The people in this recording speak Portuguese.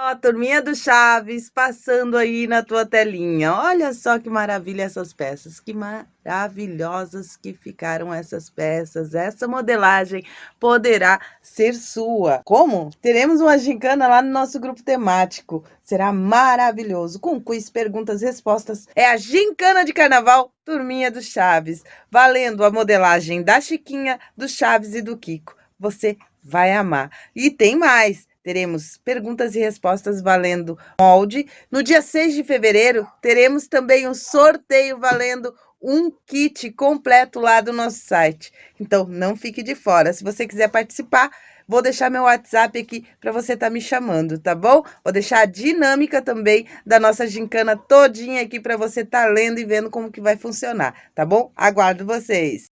Ó, turminha do Chaves, passando aí na tua telinha. Olha só que maravilha essas peças, que maravilhosas que ficaram essas peças. Essa modelagem poderá ser sua. Como? Teremos uma gincana lá no nosso grupo temático. Será maravilhoso, com quiz, perguntas, respostas. É a gincana de carnaval, turminha do Chaves. Valendo a modelagem da Chiquinha, do Chaves e do Kiko. Você vai amar. E tem mais! Teremos perguntas e respostas valendo molde. No dia 6 de fevereiro, teremos também um sorteio valendo um kit completo lá do nosso site. Então, não fique de fora. Se você quiser participar, vou deixar meu WhatsApp aqui para você estar tá me chamando, tá bom? Vou deixar a dinâmica também da nossa gincana todinha aqui para você estar tá lendo e vendo como que vai funcionar, tá bom? Aguardo vocês!